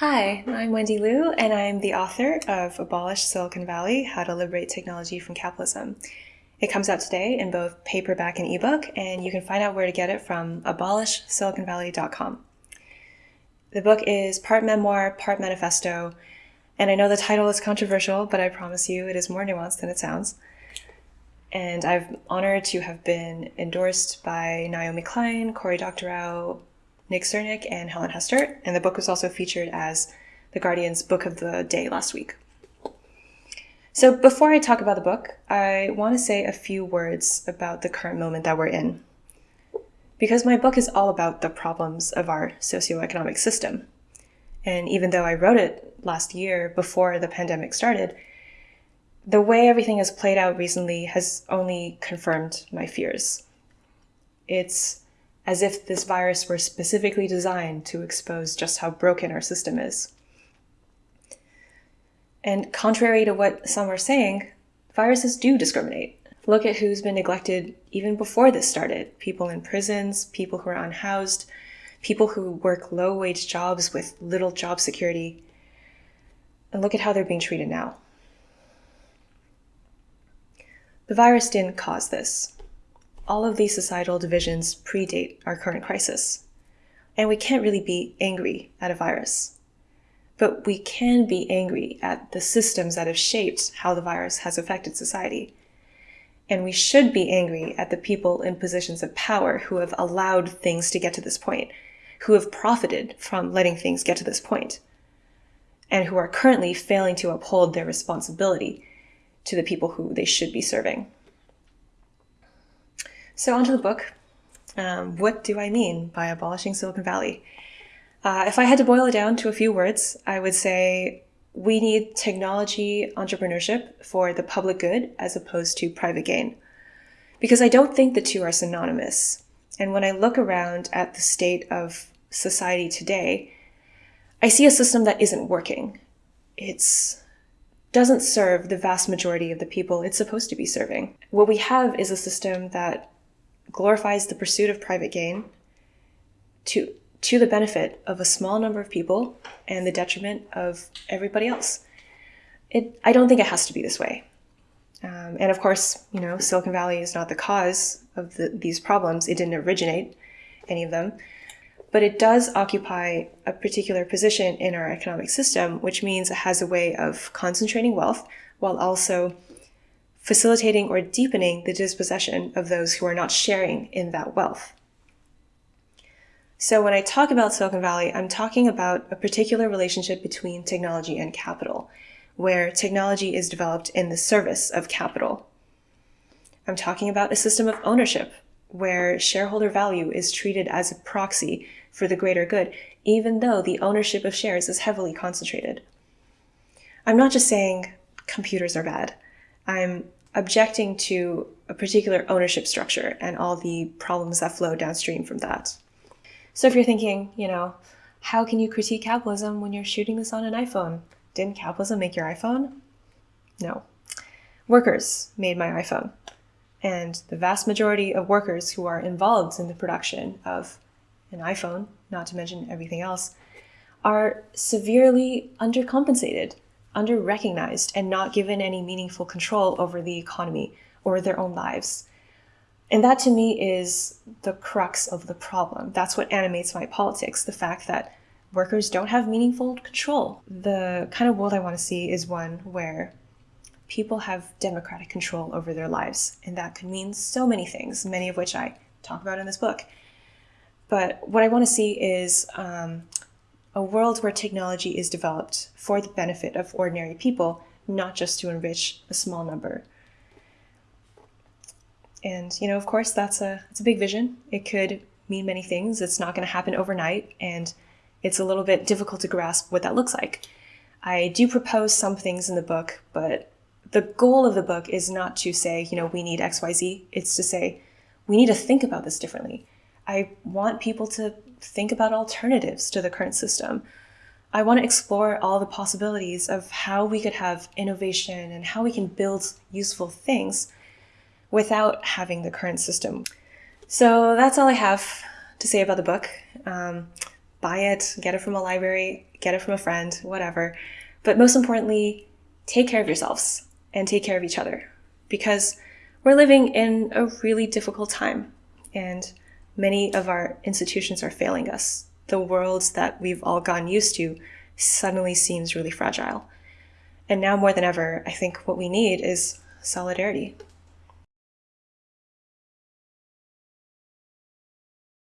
Hi, I'm Wendy Liu, and I'm the author of Abolish Silicon Valley How to Liberate Technology from Capitalism. It comes out today in both paperback and ebook, and you can find out where to get it from abolishsiliconvalley.com. The book is part memoir, part manifesto, and I know the title is controversial, but I promise you it is more nuanced than it sounds. And I'm honored to have been endorsed by Naomi Klein, Cory Doctorow, Nick Srnicek, and Helen Hester. And the book was also featured as The Guardian's Book of the Day last week. So before I talk about the book, I want to say a few words about the current moment that we're in. Because my book is all about the problems of our socioeconomic system. And even though I wrote it last year before the pandemic started, the way everything has played out recently has only confirmed my fears. It's as if this virus were specifically designed to expose just how broken our system is. And contrary to what some are saying, viruses do discriminate. Look at who's been neglected even before this started people in prisons, people who are unhoused, people who work low wage jobs with little job security. And look at how they're being treated now. The virus didn't cause this. All of these societal divisions predate our current crisis. And we can't really be angry at a virus. But we can be angry at the systems that have shaped how the virus has affected society. And we should be angry at the people in positions of power who have allowed things to get to this point, who have profited from letting things get to this point, and who are currently failing to uphold their responsibility to the people who they should be serving. So, onto the book. Um, what do I mean by abolishing Silicon Valley? Uh, if I had to boil it down to a few words, I would say we need technology entrepreneurship for the public good as opposed to private gain. Because I don't think the two are synonymous. And when I look around at the state of society today, I see a system that isn't working. It's doesn't serve the vast majority of the people it's supposed to be serving. What we have is a system that glorifies the pursuit of private gain to, to the benefit of a small number of people and the detriment of everybody else. It, I don't think it has to be this way. Um, and of course, you know, Silicon Valley is not the cause of the, these problems. It didn't originate any of them but it does occupy a particular position in our economic system, which means it has a way of concentrating wealth while also facilitating or deepening the dispossession of those who are not sharing in that wealth. So when I talk about Silicon Valley, I'm talking about a particular relationship between technology and capital, where technology is developed in the service of capital. I'm talking about a system of ownership, where shareholder value is treated as a proxy for the greater good, even though the ownership of shares is heavily concentrated. I'm not just saying computers are bad. I'm objecting to a particular ownership structure and all the problems that flow downstream from that. So if you're thinking, you know, how can you critique capitalism when you're shooting this on an iPhone? Didn't capitalism make your iPhone? No. Workers made my iPhone. And the vast majority of workers who are involved in the production of an iPhone, not to mention everything else, are severely undercompensated, underrecognized, and not given any meaningful control over the economy or their own lives. And that to me is the crux of the problem. That's what animates my politics the fact that workers don't have meaningful control. The kind of world I want to see is one where people have democratic control over their lives. And that could mean so many things, many of which I talk about in this book. But what I want to see is um, a world where technology is developed for the benefit of ordinary people, not just to enrich a small number. And you know, of course, that's a it's a big vision. It could mean many things. It's not going to happen overnight, and it's a little bit difficult to grasp what that looks like. I do propose some things in the book, but the goal of the book is not to say, you know, we need XYZ. It's to say, we need to think about this differently. I want people to think about alternatives to the current system. I want to explore all the possibilities of how we could have innovation and how we can build useful things without having the current system. So that's all I have to say about the book. Um, buy it, get it from a library, get it from a friend, whatever. But most importantly, take care of yourselves and take care of each other because we're living in a really difficult time and many of our institutions are failing us. The worlds that we've all gotten used to suddenly seems really fragile. And now more than ever, I think what we need is solidarity.